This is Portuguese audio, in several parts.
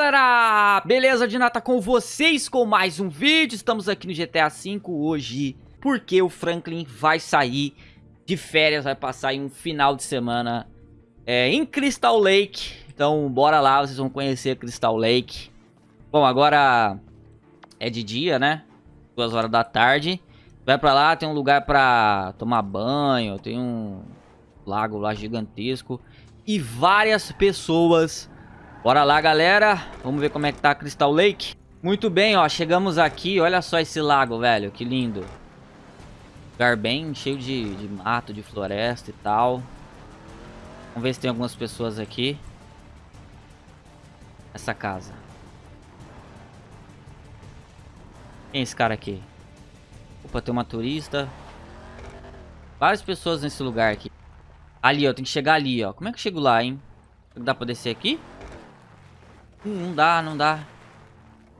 galera? Beleza, Dinata com vocês com mais um vídeo. Estamos aqui no GTA V hoje porque o Franklin vai sair de férias, vai passar em um final de semana é, em Crystal Lake. Então bora lá, vocês vão conhecer Crystal Lake. Bom, agora é de dia, né? Duas horas da tarde. Vai pra lá, tem um lugar pra tomar banho, tem um lago lá gigantesco. E várias pessoas Bora lá, galera. Vamos ver como é que tá a Crystal Lake. Muito bem, ó. Chegamos aqui. Olha só esse lago, velho. Que lindo. Lugar bem cheio de, de mato, de floresta e tal. Vamos ver se tem algumas pessoas aqui. Essa casa. Quem é esse cara aqui? Opa, tem uma turista. Várias pessoas nesse lugar aqui. Ali, ó. Tem que chegar ali, ó. Como é que eu chego lá, hein? Dá pra descer aqui? Hum, não dá, não dá.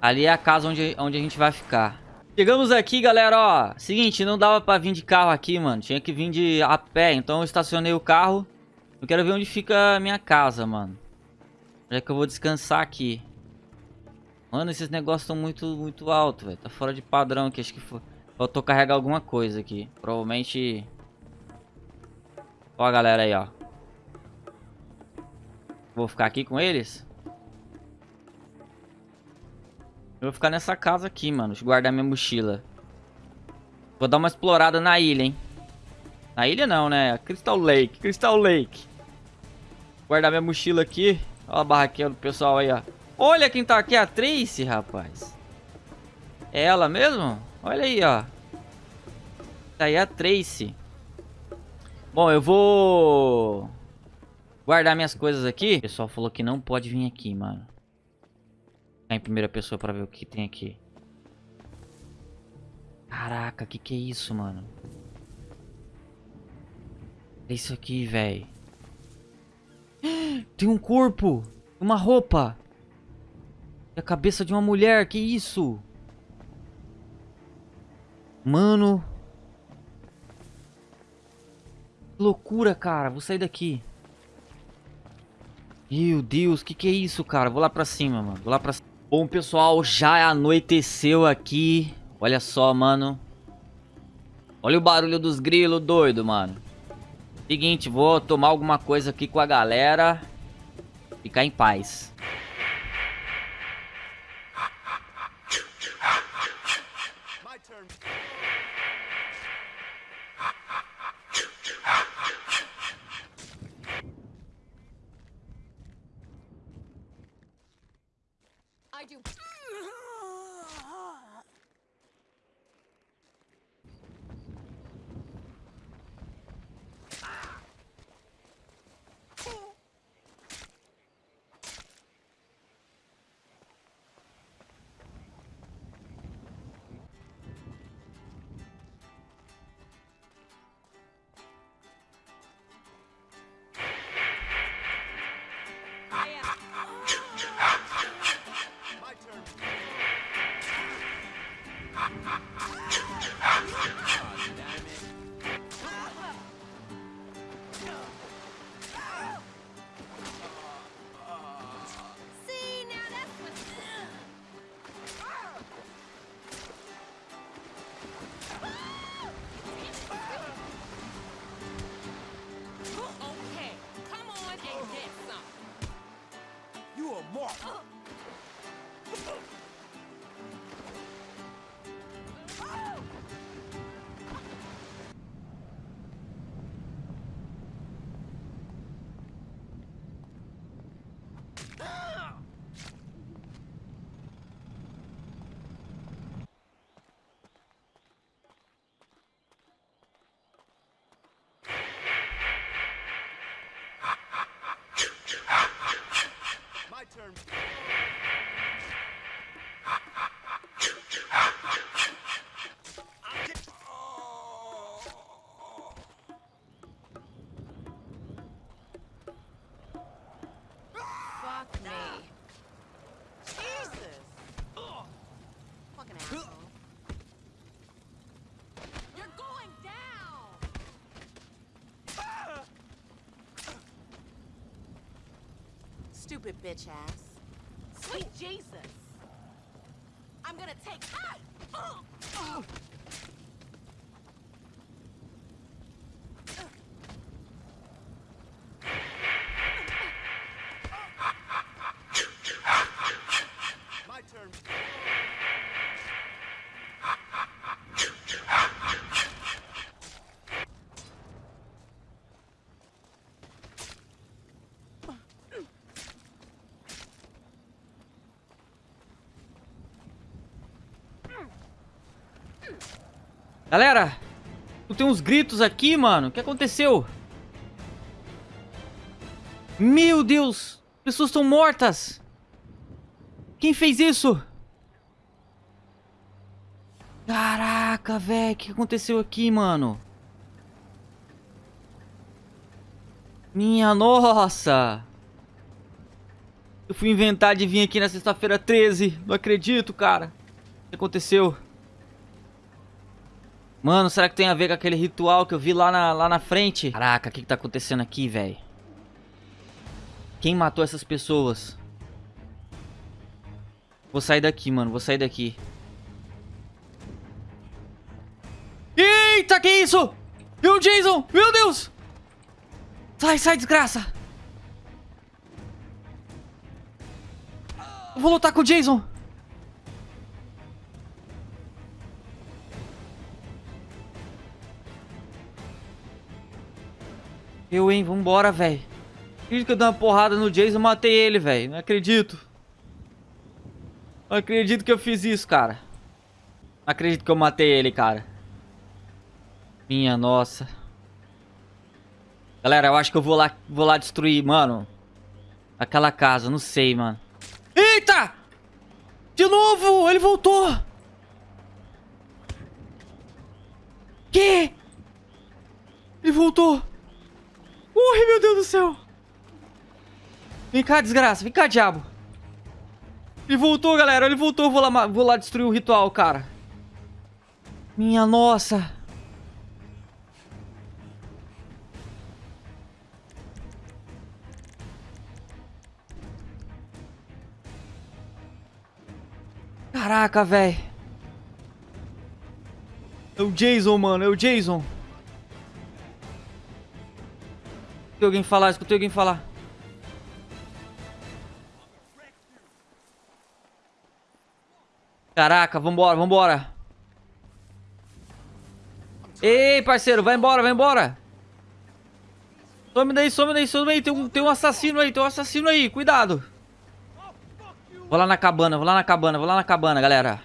Ali é a casa onde, onde a gente vai ficar. Chegamos aqui, galera, ó. Seguinte, não dava pra vir de carro aqui, mano. Tinha que vir de a pé. Então eu estacionei o carro. Eu quero ver onde fica a minha casa, mano. Já que eu vou descansar aqui. Mano, esses negócios estão muito, muito altos, velho. Tá fora de padrão aqui. Acho que faltou carregar alguma coisa aqui. Provavelmente... Ó a galera aí, ó. Vou ficar aqui com eles? Eu vou ficar nessa casa aqui, mano. Deixa eu guardar minha mochila. Vou dar uma explorada na ilha, hein. Na ilha não, né? Crystal Lake. Crystal Lake. Guardar minha mochila aqui. Olha a barraquinha do pessoal aí, ó. Olha quem tá aqui, a Tracy, rapaz. É ela mesmo? Olha aí, ó. Tá aí a Tracy. Bom, eu vou... Guardar minhas coisas aqui. O pessoal falou que não pode vir aqui, mano em primeira pessoa pra ver o que tem aqui. Caraca, que que é isso, mano? É isso aqui, velho. Tem um corpo. Uma roupa. E a cabeça de uma mulher. Que isso? Mano. Que loucura, cara. Vou sair daqui. Meu Deus, que que é isso, cara? Vou lá pra cima, mano. Vou lá pra cima. Bom, pessoal, já anoiteceu aqui. Olha só, mano. Olha o barulho dos grilos, doido, mano. Seguinte, vou tomar alguma coisa aqui com a galera. Ficar em paz. I do. Ah! Stupid bitch ass. Sweet Jesus. I'm gonna take. Ah! Galera, tem uns gritos aqui, mano. O que aconteceu? Meu Deus! Pessoas estão mortas! Quem fez isso? Caraca, velho. O que aconteceu aqui, mano? Minha nossa! Eu fui inventar de vir aqui na sexta-feira 13. Não acredito, cara. O que aconteceu? Mano, será que tem a ver com aquele ritual que eu vi lá na, lá na frente? Caraca, o que, que tá acontecendo aqui, velho? Quem matou essas pessoas? Vou sair daqui, mano. Vou sair daqui. Eita, que isso? E o Jason? Meu Deus! Sai, sai, desgraça! Eu vou lutar com o Jason. Eu, hein? Vambora, velho. Acredito que eu dei uma porrada no Jason e matei ele, velho. Não acredito. Não acredito que eu fiz isso, cara. Não acredito que eu matei ele, cara. Minha nossa. Galera, eu acho que eu vou lá, vou lá destruir, mano. Aquela casa, não sei, mano. Eita! De novo! Ele voltou! Que? Ele voltou! Morre, meu Deus do céu. Vem cá, desgraça. Vem cá, diabo. Ele voltou, galera. Ele voltou. Vou lá, vou lá destruir o ritual, cara. Minha nossa. Caraca, velho. É o Jason, mano. É o Jason. Escutei alguém falar, escutei alguém falar. Caraca, vambora, vambora. Ei, parceiro, vai embora, vai embora. Some daí, some daí, some daí. Tem um, tem um assassino aí, tem um assassino aí, cuidado. Vou lá na cabana, vou lá na cabana, vou lá na cabana, galera.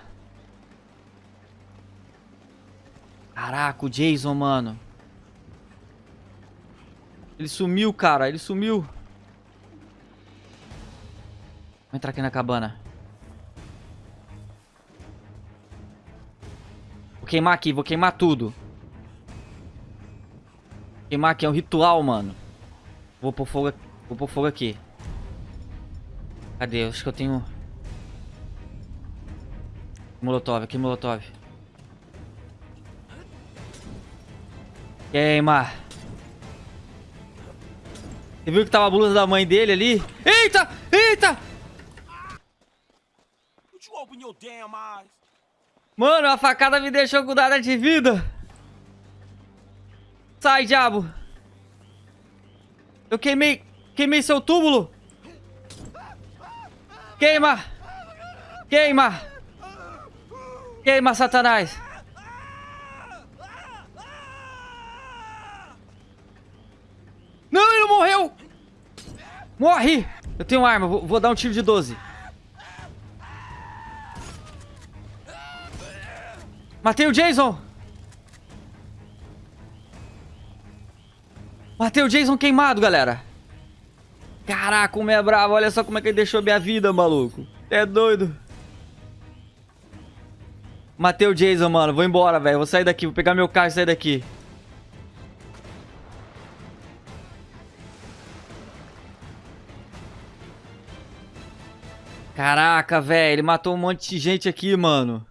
Caraca, o Jason, mano. Ele sumiu, cara. Ele sumiu. Vou entrar aqui na cabana. Vou queimar aqui. Vou queimar tudo. Queimar aqui. É um ritual, mano. Vou pôr fogo, vou pôr fogo aqui. Cadê? Acho que eu tenho... Molotov. Aqui, Molotov. Queima. Você viu que tava a blusa da mãe dele ali? Eita! Eita! Mano, a facada me deixou com nada de vida. Sai, diabo. Eu queimei... Queimei seu túmulo. Queima. Queima. Queima, Satanás. Não, ele não morreu! Morre! Eu tenho arma, vou, vou dar um tiro de 12. Matei o Jason! Matei o Jason queimado, galera. Caraca, como é bravo. Olha só como é que ele deixou minha vida, maluco. É doido. Matei o Jason, mano. Vou embora, velho. Vou sair daqui. Vou pegar meu carro e sair daqui. Caraca, velho, ele matou um monte de gente aqui, mano.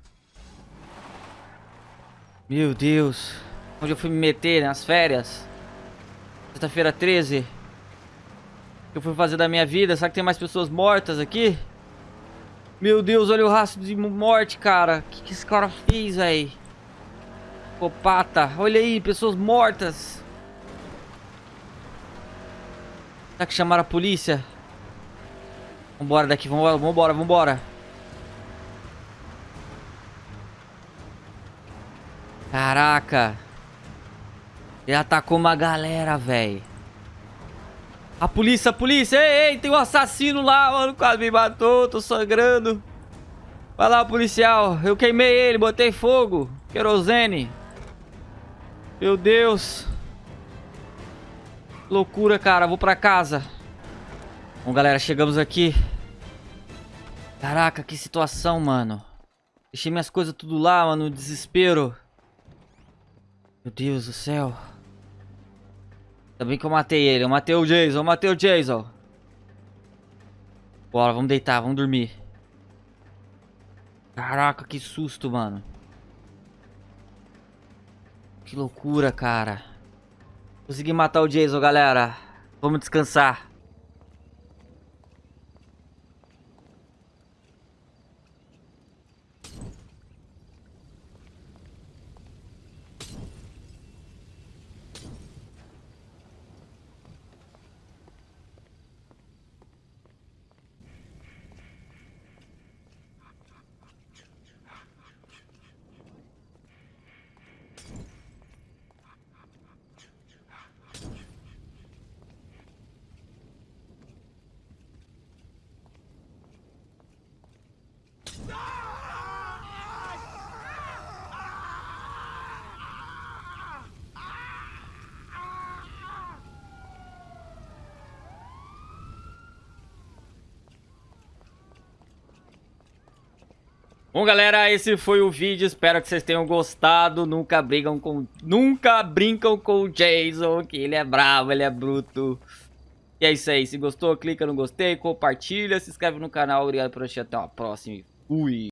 Meu Deus. Onde eu fui me meter, nas férias? Sexta-feira 13. O que eu fui fazer da minha vida? Será que tem mais pessoas mortas aqui? Meu Deus, olha o rastro de morte, cara. O que, que esse cara fez, velho? Psicopata. Olha aí, pessoas mortas. Será que chamaram a polícia? Vambora daqui, vambora, vambora, vambora. Caraca. Ele atacou uma galera, velho. A polícia, a polícia. Ei, ei, tem um assassino lá, mano. Quase me matou, tô sangrando. Vai lá, policial. Eu queimei ele, botei fogo. Querosene. Meu Deus. Loucura, cara. Vou pra casa. Bom, galera, chegamos aqui. Caraca, que situação, mano. Deixei minhas coisas tudo lá, mano. Desespero. Meu Deus do céu. Ainda bem que eu matei ele. Eu matei o Jason. Eu matei o Jason. Bora, vamos deitar. Vamos dormir. Caraca, que susto, mano. Que loucura, cara. Consegui matar o Jason, galera. Vamos descansar. Bom, galera, esse foi o vídeo. Espero que vocês tenham gostado. Nunca brigam com... Nunca brincam com o Jason, que ele é bravo, ele é bruto. E é isso aí. Se gostou, clica no gostei, compartilha, se inscreve no canal. Obrigado por assistir. Até uma próxima. Fui.